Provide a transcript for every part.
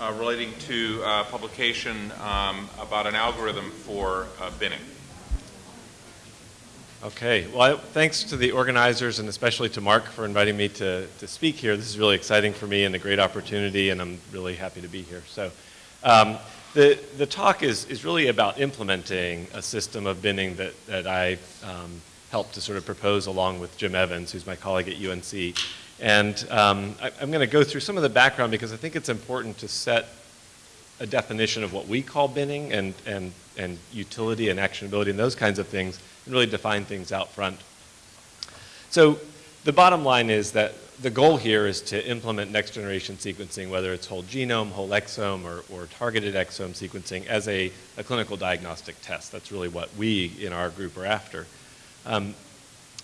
uh, relating to uh, publication um, about an algorithm for uh, binning. Okay, well, thanks to the organizers and especially to Mark for inviting me to, to speak here. This is really exciting for me and a great opportunity, and I'm really happy to be here. So, um, the, the talk is, is really about implementing a system of binning that, that I um, helped to sort of propose along with Jim Evans, who's my colleague at UNC. And um, I, am going to go through some of the background because I think it's important to set a definition of what we call binning and, and, and utility and actionability and those kinds of things and really define things out front. So the bottom line is that the goal here is to implement next generation sequencing, whether it's whole genome, whole exome, or, or targeted exome sequencing as a, a, clinical diagnostic test. That's really what we in our group are after. Um,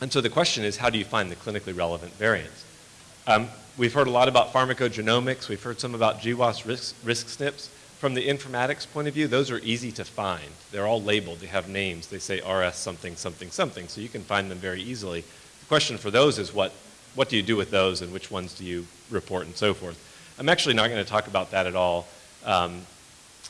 and so the question is, how do you find the clinically relevant variants? Um, we've heard a lot about pharmacogenomics. We've heard some about GWAS risk, risk SNPs. From the informatics point of view, those are easy to find. They're all labeled. They have names. They say RS something, something, something, so you can find them very easily. The question for those is what, what do you do with those and which ones do you report and so forth. I'm actually not going to talk about that at all um,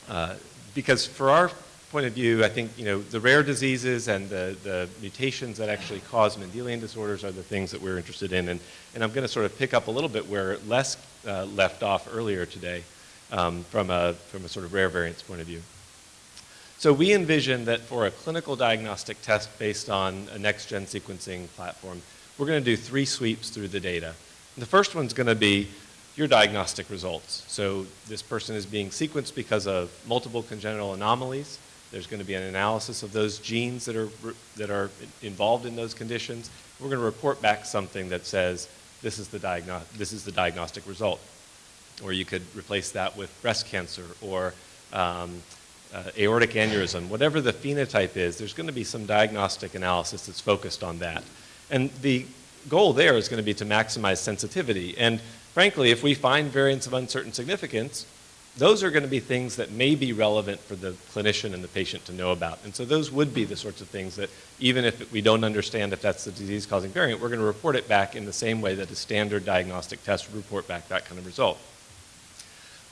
uh, because for our point of view, I think you know the rare diseases and the, the mutations that actually cause Mendelian disorders are the things that we're interested in. And, and I'm going to sort of pick up a little bit where Les uh, left off earlier today um, from, a, from a sort of rare variants point of view. So we envision that for a clinical diagnostic test based on a next-gen sequencing platform, we're going to do three sweeps through the data. The first one's going to be your diagnostic results. So this person is being sequenced because of multiple congenital anomalies. There's going to be an analysis of those genes that are, that are involved in those conditions. We're going to report back something that says this is the, this is the diagnostic result. Or you could replace that with breast cancer or um, uh, aortic aneurysm. Whatever the phenotype is, there's going to be some diagnostic analysis that's focused on that. And the goal there is going to be to maximize sensitivity. And frankly, if we find variants of uncertain significance, those are going to be things that may be relevant for the clinician and the patient to know about. And so those would be the sorts of things that even if we don't understand if that's the disease-causing variant, we're going to report it back in the same way that a standard diagnostic test would report back that kind of result.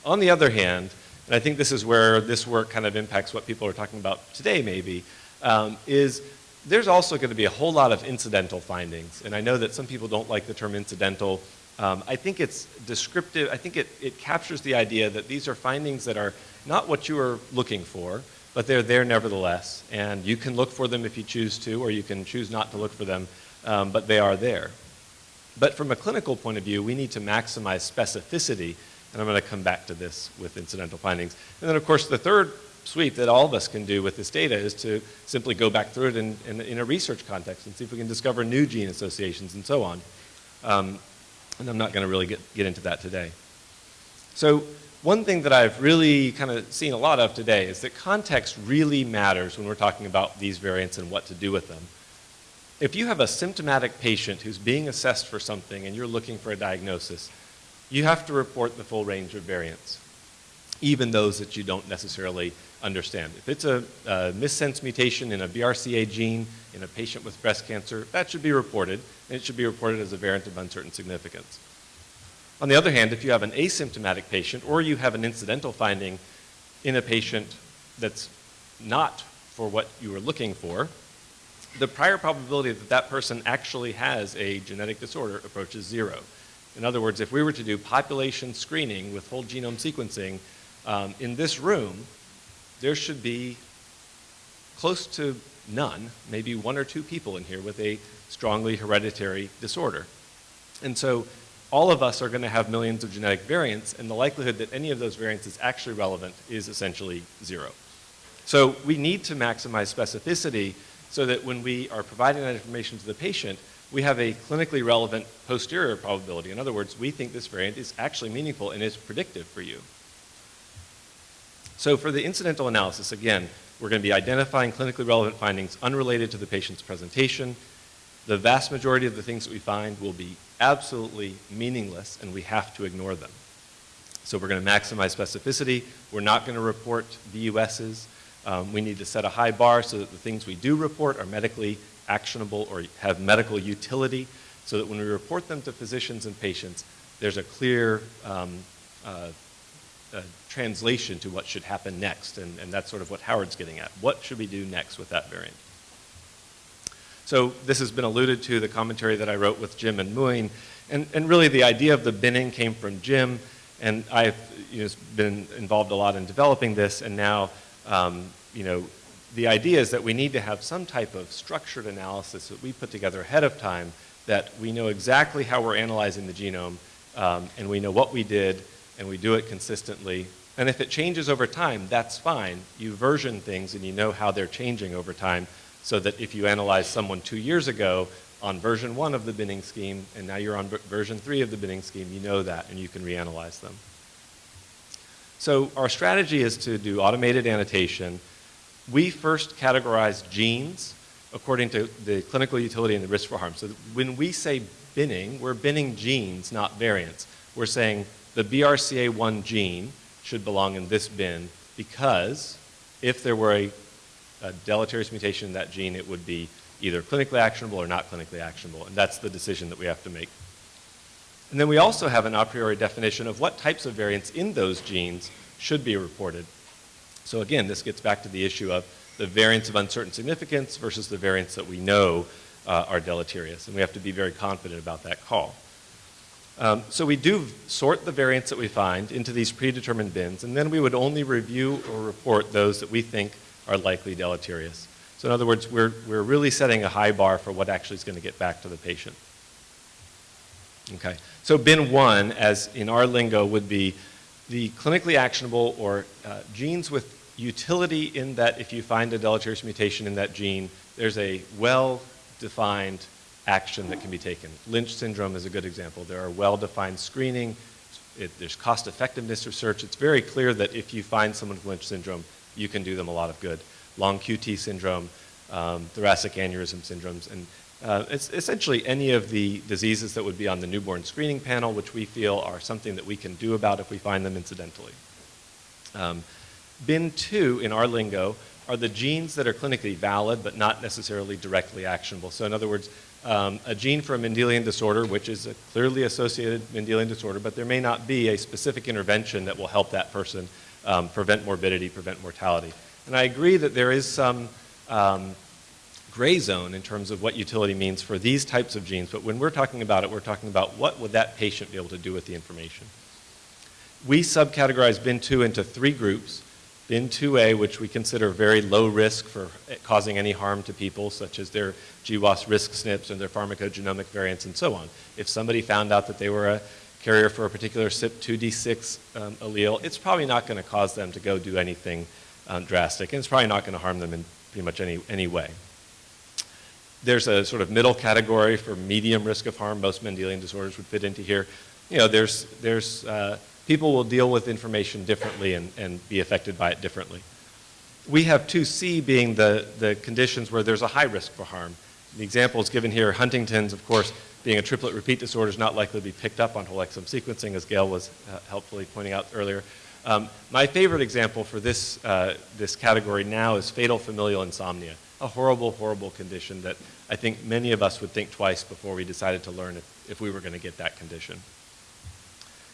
On the other hand, and I think this is where this work kind of impacts what people are talking about today maybe, um, is there's also going to be a whole lot of incidental findings. And I know that some people don't like the term incidental um, I think it's descriptive, I think it, it captures the idea that these are findings that are not what you are looking for, but they're there nevertheless. And you can look for them if you choose to, or you can choose not to look for them, um, but they are there. But from a clinical point of view, we need to maximize specificity, and I'm going to come back to this with incidental findings. And then, of course, the third sweep that all of us can do with this data is to simply go back through it in, in, in a research context and see if we can discover new gene associations and so on. Um, and I'm not going to really get, get into that today. So one thing that I've really kind of seen a lot of today is that context really matters when we're talking about these variants and what to do with them. If you have a symptomatic patient who's being assessed for something and you're looking for a diagnosis, you have to report the full range of variants, even those that you don't necessarily understand. If it's a, a missense mutation in a BRCA gene in a patient with breast cancer, that should be reported, and it should be reported as a variant of uncertain significance. On the other hand, if you have an asymptomatic patient or you have an incidental finding in a patient that's not for what you were looking for, the prior probability that that person actually has a genetic disorder approaches zero. In other words, if we were to do population screening with whole genome sequencing um, in this room, there should be close to none, maybe one or two people in here with a strongly hereditary disorder. And so all of us are going to have millions of genetic variants, and the likelihood that any of those variants is actually relevant is essentially zero. So we need to maximize specificity so that when we are providing that information to the patient, we have a clinically relevant posterior probability. In other words, we think this variant is actually meaningful and is predictive for you. So for the incidental analysis, again, we're going to be identifying clinically relevant findings unrelated to the patient's presentation. The vast majority of the things that we find will be absolutely meaningless and we have to ignore them. So we're going to maximize specificity. We're not going to report VUSs. Um, we need to set a high bar so that the things we do report are medically actionable or have medical utility so that when we report them to physicians and patients, there's a clear um, uh, translation to what should happen next, and, and that's sort of what Howard's getting at. What should we do next with that variant? So this has been alluded to, the commentary that I wrote with Jim and Muin, and, and really the idea of the binning came from Jim, and I've you know, been involved a lot in developing this, and now um, you know, the idea is that we need to have some type of structured analysis that we put together ahead of time that we know exactly how we're analyzing the genome, um, and we know what we did, and we do it consistently. And if it changes over time, that's fine. You version things and you know how they're changing over time so that if you analyze someone two years ago on version one of the binning scheme and now you're on version three of the binning scheme, you know that and you can reanalyze them. So our strategy is to do automated annotation. We first categorize genes according to the clinical utility and the risk for harm. So when we say binning, we're binning genes, not variants. We're saying the BRCA1 gene should belong in this bin because if there were a, a, deleterious mutation in that gene, it would be either clinically actionable or not clinically actionable, and that's the decision that we have to make. And then we also have an a priori definition of what types of variants in those genes should be reported. So again, this gets back to the issue of the variants of uncertain significance versus the variants that we know uh, are deleterious, and we have to be very confident about that call. Um, so we do sort the variants that we find into these predetermined bins, and then we would only review or report those that we think are likely deleterious. So in other words, we're, we're really setting a high bar for what actually is going to get back to the patient. Okay, so bin one, as in our lingo, would be the clinically actionable or uh, genes with utility in that if you find a deleterious mutation in that gene, there's a well-defined action that can be taken. Lynch syndrome is a good example. There are well-defined screening. It, there's cost effectiveness research. It's very clear that if you find someone with Lynch syndrome, you can do them a lot of good. Long QT syndrome, um, thoracic aneurysm syndromes, and uh, it's essentially any of the diseases that would be on the newborn screening panel, which we feel are something that we can do about if we find them incidentally. Um, bin 2 in our lingo are the genes that are clinically valid but not necessarily directly actionable. So in other words, um, a gene for a Mendelian disorder, which is a clearly associated Mendelian disorder, but there may not be a specific intervention that will help that person um, prevent morbidity, prevent mortality. And I agree that there is some um, gray zone in terms of what utility means for these types of genes, but when we're talking about it, we're talking about what would that patient be able to do with the information. We subcategorize BIN2 into three groups. Bin 2A, which we consider very low risk for causing any harm to people, such as their GWAS risk SNPs and their pharmacogenomic variants and so on. If somebody found out that they were a carrier for a particular CYP2D6 um, allele, it's probably not going to cause them to go do anything um, drastic, and it's probably not going to harm them in pretty much any, any way. There's a sort of middle category for medium risk of harm. Most Mendelian disorders would fit into here. You know, there's, there's uh, people will deal with information differently and, and be affected by it differently. We have 2C being the, the conditions where there's a high risk for harm. The examples given here, Huntington's, of course, being a triplet repeat disorder is not likely to be picked up on whole exome sequencing, as Gail was uh, helpfully pointing out earlier. Um, my favorite example for this, uh, this category now is fatal familial insomnia, a horrible, horrible condition that I think many of us would think twice before we decided to learn if, if we were going to get that condition.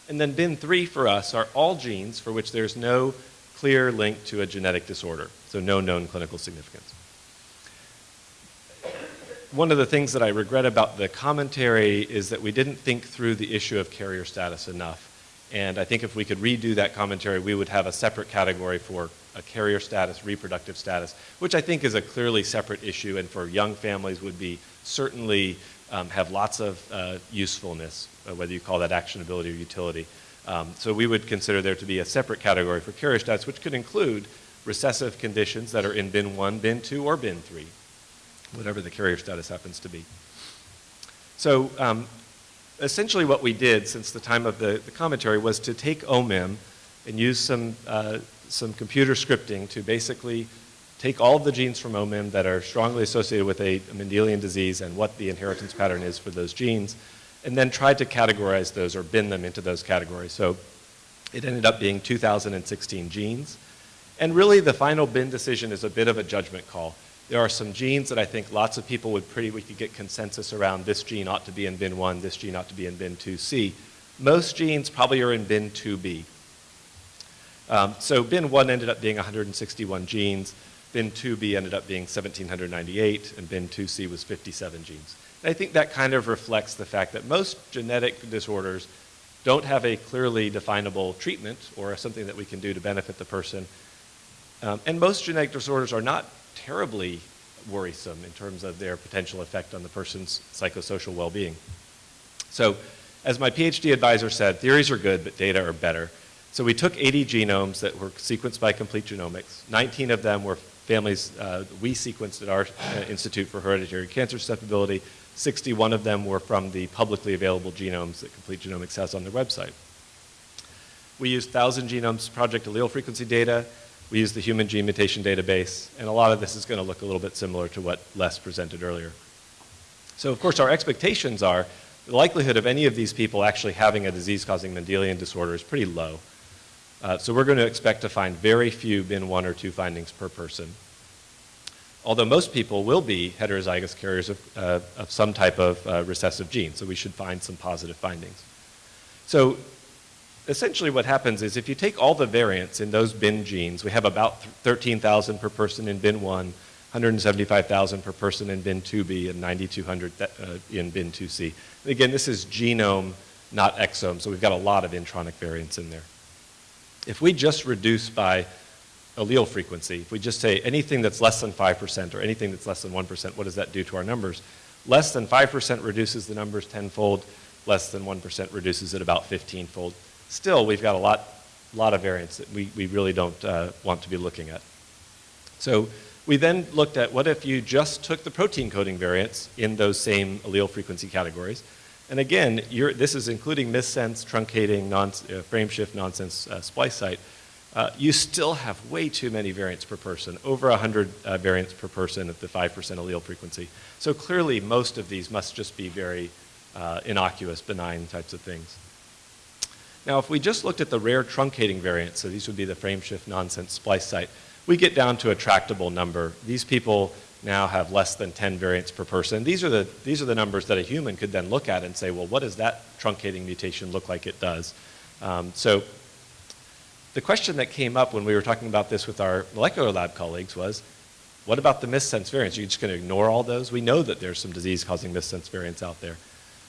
And then bin three for us are all genes for which there's no clear link to a genetic disorder, so no known clinical significance. One of the things that I regret about the commentary is that we didn't think through the issue of carrier status enough. And I think if we could redo that commentary, we would have a separate category for a carrier status, reproductive status, which I think is a clearly separate issue and for young families would be certainly um, have lots of uh, usefulness, uh, whether you call that actionability or utility. Um, so we would consider there to be a separate category for carrier status, which could include recessive conditions that are in bin 1, bin 2, or bin 3, whatever the carrier status happens to be. So um, essentially what we did since the time of the, the, commentary was to take OMIM and use some, uh, some computer scripting to basically take all of the genes from OMIM that are strongly associated with a, Mendelian disease and what the inheritance pattern is for those genes, and then tried to categorize those or bin them into those categories. So it ended up being 2,016 genes. And really the final bin decision is a bit of a judgment call. There are some genes that I think lots of people would pretty, we could get consensus around this gene ought to be in bin 1, this gene ought to be in bin 2C. Most genes probably are in bin 2B. Um, so bin 1 ended up being 161 genes, bin 2b ended up being 1798, and bin 2c was 57 genes. And I think that kind of reflects the fact that most genetic disorders don't have a clearly definable treatment or something that we can do to benefit the person. Um, and most genetic disorders are not terribly worrisome in terms of their potential effect on the person's psychosocial well-being. So as my PhD advisor said, theories are good, but data are better. So we took 80 genomes that were sequenced by Complete Genomics. 19 of them were families uh, we sequenced at our uh, Institute for Hereditary Cancer Susceptibility. 61 of them were from the publicly available genomes that Complete Genomics has on their website. We used 1,000 Genomes Project allele frequency data. We used the Human Gene Mutation Database. And a lot of this is going to look a little bit similar to what Les presented earlier. So of course our expectations are the likelihood of any of these people actually having a disease-causing Mendelian disorder is pretty low. Uh, so we're going to expect to find very few bin one or two findings per person. Although most people will be heterozygous carriers of, uh, of some type of uh, recessive gene, so we should find some positive findings. So essentially what happens is if you take all the variants in those bin genes, we have about 13,000 per person in bin 1, 175,000 per person in bin 2b, and 9,200 uh, in bin 2c. again, this is genome, not exome, so we've got a lot of intronic variants in there. If we just reduce by allele frequency, if we just say anything that's less than 5% or anything that's less than 1%, what does that do to our numbers? Less than 5% reduces the numbers tenfold, less than 1% reduces it about 15-fold. Still, we've got a lot, lot of variants that we, we really don't uh, want to be looking at. So we then looked at what if you just took the protein coding variants in those same allele frequency categories and again, this is including missense, truncating, non, uh, frameshift, nonsense uh, splice site. Uh, you still have way too many variants per person, over 100 uh, variants per person at the 5% allele frequency. So clearly, most of these must just be very uh, innocuous, benign types of things. Now, if we just looked at the rare truncating variants, so these would be the frameshift, nonsense, splice site, we get down to a tractable number. These people now have less than 10 variants per person. These are, the, these are the numbers that a human could then look at and say, well, what does that truncating mutation look like it does? Um, so the question that came up when we were talking about this with our molecular lab colleagues was, what about the missense variants? Are you just going to ignore all those? We know that there's some disease-causing missense variants out there.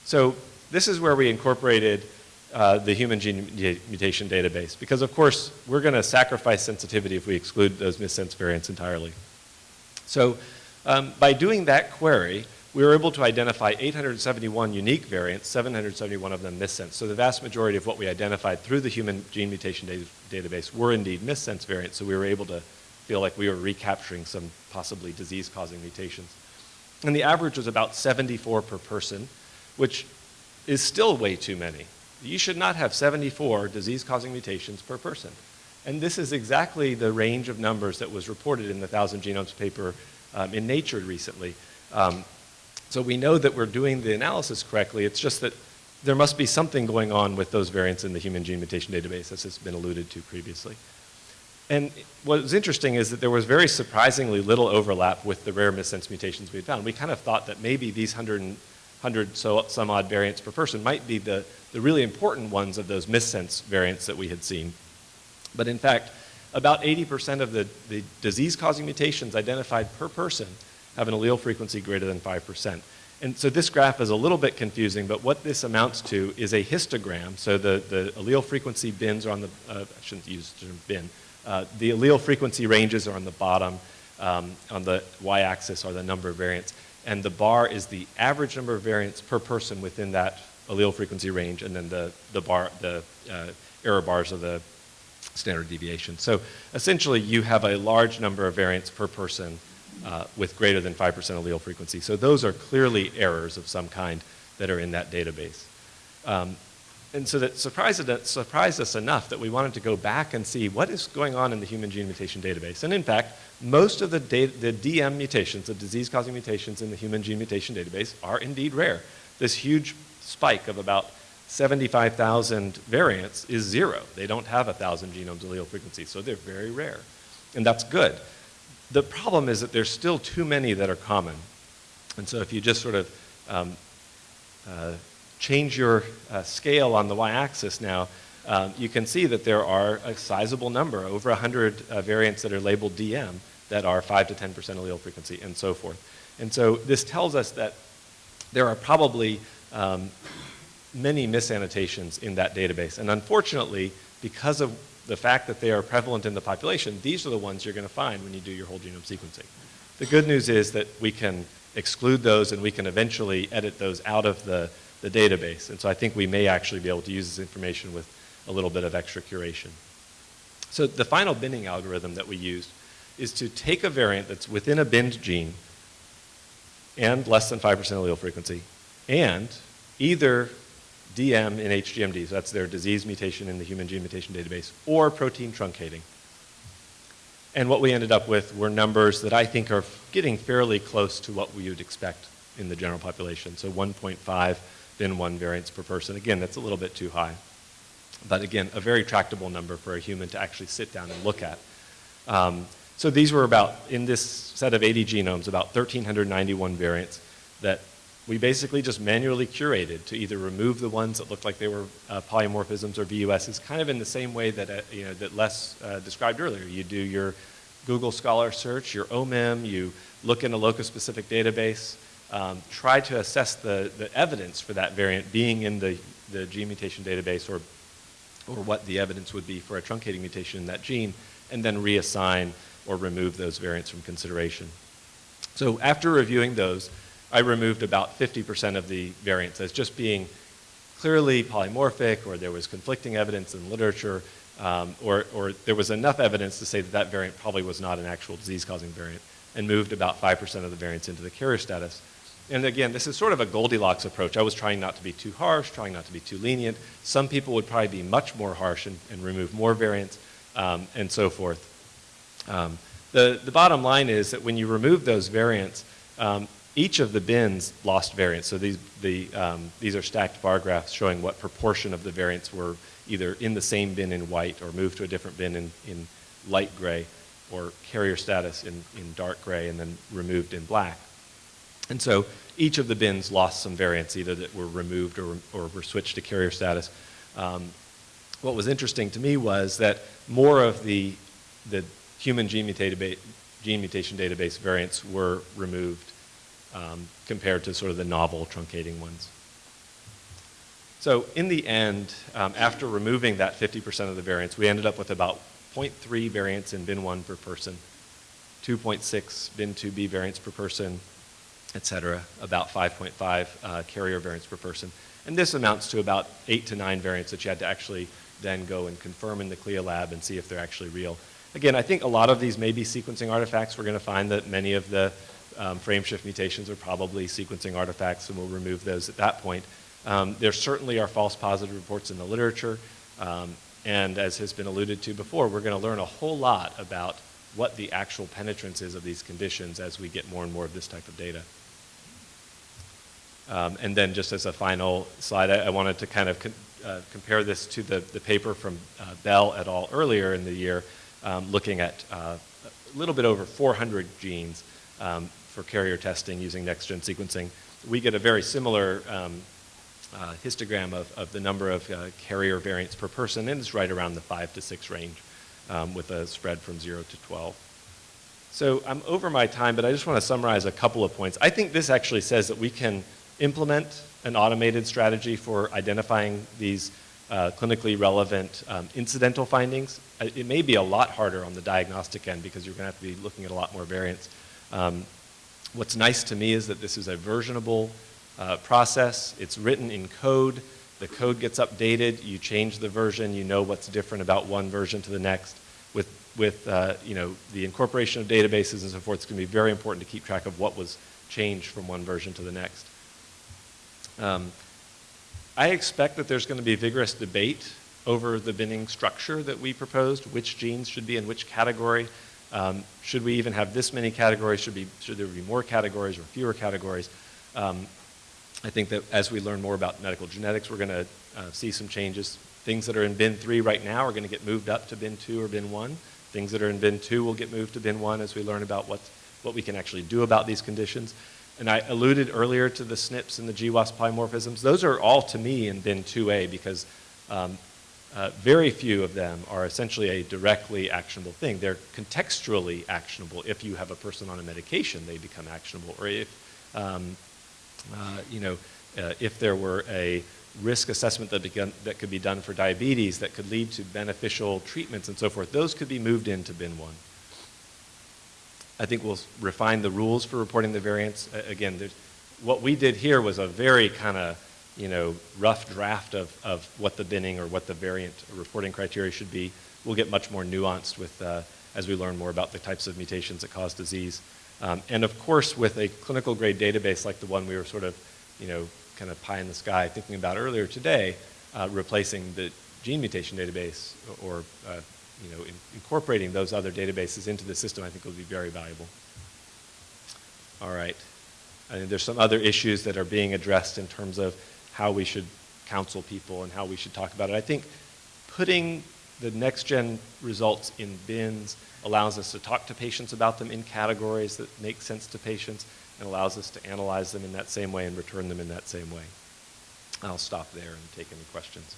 So this is where we incorporated uh, the human gene mutation database because, of course, we're going to sacrifice sensitivity if we exclude those missense variants entirely. So um, by doing that query, we were able to identify 871 unique variants, 771 of them missense. So the vast majority of what we identified through the human gene mutation data database were indeed missense variants, so we were able to feel like we were recapturing some possibly disease-causing mutations. And the average was about 74 per person, which is still way too many. You should not have 74 disease-causing mutations per person. And this is exactly the range of numbers that was reported in the Thousand Genomes paper um, in Nature recently. Um, so we know that we're doing the analysis correctly. It's just that there must be something going on with those variants in the human gene mutation database, as has been alluded to previously. And what was interesting is that there was very surprisingly little overlap with the rare missense mutations we had found. We kind of thought that maybe these 100, 100 so, some odd variants per person might be the, the really important ones of those missense variants that we had seen. But in fact, about 80% of the, the disease-causing mutations identified per person have an allele frequency greater than 5%. And so this graph is a little bit confusing, but what this amounts to is a histogram. So the, the allele frequency bins are on the, uh, I shouldn't use the term bin. Uh, the allele frequency ranges are on the bottom. Um, on the y-axis are the number of variants. And the bar is the average number of variants per person within that allele frequency range. And then the, the, bar, the uh, error bars are the standard deviation. So essentially, you have a large number of variants per person uh, with greater than 5% allele frequency. So those are clearly errors of some kind that are in that database. Um, and so that surprised, surprised us enough that we wanted to go back and see what is going on in the human gene mutation database. And in fact, most of the, the DM mutations, the disease-causing mutations in the human gene mutation database are indeed rare. This huge spike of about 75,000 variants is zero. They don't have 1,000 genomes allele frequency, so they're very rare. And that's good. The problem is that there's still too many that are common. And so if you just sort of um, uh, change your uh, scale on the y-axis now, um, you can see that there are a sizable number, over 100 uh, variants that are labeled DM that are 5 to 10% allele frequency and so forth. And so this tells us that there are probably um, many misannotations in that database. And unfortunately, because of the fact that they are prevalent in the population, these are the ones you're going to find when you do your whole genome sequencing. The good news is that we can exclude those and we can eventually edit those out of the, the database. And so I think we may actually be able to use this information with a little bit of extra curation. So the final binning algorithm that we used is to take a variant that's within a binned gene and less than 5% allele frequency, and either DM in HGMD, so that's their disease mutation in the human gene mutation database, or protein truncating. And what we ended up with were numbers that I think are getting fairly close to what we would expect in the general population. So 1.5 then 1 variants per person. Again, that's a little bit too high. But again, a very tractable number for a human to actually sit down and look at. Um, so these were about, in this set of 80 genomes, about 1,391 variants that we basically just manually curated to either remove the ones that looked like they were uh, polymorphisms or VUSs, kind of in the same way that, uh, you know, that Les uh, described earlier. You do your Google Scholar search, your OMIM, you look in a locus-specific database, um, try to assess the, the evidence for that variant being in the, the gene mutation database or, or what the evidence would be for a truncating mutation in that gene, and then reassign or remove those variants from consideration. So after reviewing those, I removed about 50% of the variants as just being clearly polymorphic or there was conflicting evidence in literature um, or, or there was enough evidence to say that that variant probably was not an actual disease-causing variant and moved about 5% of the variants into the carrier status. And again, this is sort of a Goldilocks approach. I was trying not to be too harsh, trying not to be too lenient. Some people would probably be much more harsh and, and remove more variants um, and so forth. Um, the, the bottom line is that when you remove those variants, um, each of the bins lost variants. So these, the, um, these are stacked bar graphs showing what proportion of the variants were either in the same bin in white or moved to a different bin in, in light gray or carrier status in, in dark gray and then removed in black. And so each of the bins lost some variants, either that were removed or, or were switched to carrier status. Um, what was interesting to me was that more of the, the human gene, gene mutation database variants were removed um, compared to sort of the novel truncating ones. So in the end, um, after removing that 50% of the variants, we ended up with about 0.3 variants in bin 1 per person, 2.6 bin 2b variants per person, et cetera, about 5.5 uh, carrier variants per person. And this amounts to about 8 to 9 variants that you had to actually then go and confirm in the CLIA lab and see if they're actually real. Again, I think a lot of these may be sequencing artifacts. We're going to find that many of the um, frameshift mutations are probably sequencing artifacts, and we'll remove those at that point. Um, there certainly are false positive reports in the literature, um, and as has been alluded to before, we're going to learn a whole lot about what the actual penetrance is of these conditions as we get more and more of this type of data. Um, and then just as a final slide, I, I wanted to kind of uh, compare this to the, the paper from uh, Bell et al. earlier in the year, um, looking at uh, a little bit over 400 genes um, for carrier testing using next-gen sequencing. We get a very similar um, uh, histogram of, of the number of uh, carrier variants per person, and it's right around the 5 to 6 range um, with a spread from 0 to 12. So I'm over my time, but I just want to summarize a couple of points. I think this actually says that we can implement an automated strategy for identifying these uh, clinically relevant um, incidental findings. Uh, it may be a lot harder on the diagnostic end because you're going to have to be looking at a lot more variants. Um, what's nice to me is that this is a versionable uh, process. It's written in code. The code gets updated. You change the version. You know what's different about one version to the next. With, with uh, you know, the incorporation of databases and so forth, it's going to be very important to keep track of what was changed from one version to the next. Um, I expect that there's going to be vigorous debate over the binning structure that we proposed, which genes should be in which category. Um, should we even have this many categories? Should, be, should there be more categories or fewer categories? Um, I think that as we learn more about medical genetics, we're going to uh, see some changes. Things that are in bin 3 right now are going to get moved up to bin 2 or bin 1. Things that are in bin 2 will get moved to bin 1 as we learn about what, what we can actually do about these conditions. And I alluded earlier to the SNPs and the GWAS polymorphisms. Those are all, to me, in bin 2A because um, uh, very few of them are essentially a directly actionable thing. They're contextually actionable. If you have a person on a medication, they become actionable. Or if, um, uh, you know, uh, if there were a risk assessment that, that could be done for diabetes that could lead to beneficial treatments and so forth, those could be moved into bin one. I think we'll refine the rules for reporting the variants. Again, what we did here was a very kind of you know, rough draft of, of what the binning or what the variant reporting criteria should be. We'll get much more nuanced with, uh, as we learn more about the types of mutations that cause disease. Um, and of course, with a clinical grade database like the one we were sort of, you know, kind of pie in the sky thinking about earlier today, uh, replacing the gene mutation database or, uh, you know, in, incorporating those other databases into the system, I think will be very valuable. All right. I And there's some other issues that are being addressed in terms of how we should counsel people and how we should talk about it. I think putting the next gen results in bins allows us to talk to patients about them in categories that make sense to patients and allows us to analyze them in that same way and return them in that same way. I'll stop there and take any questions.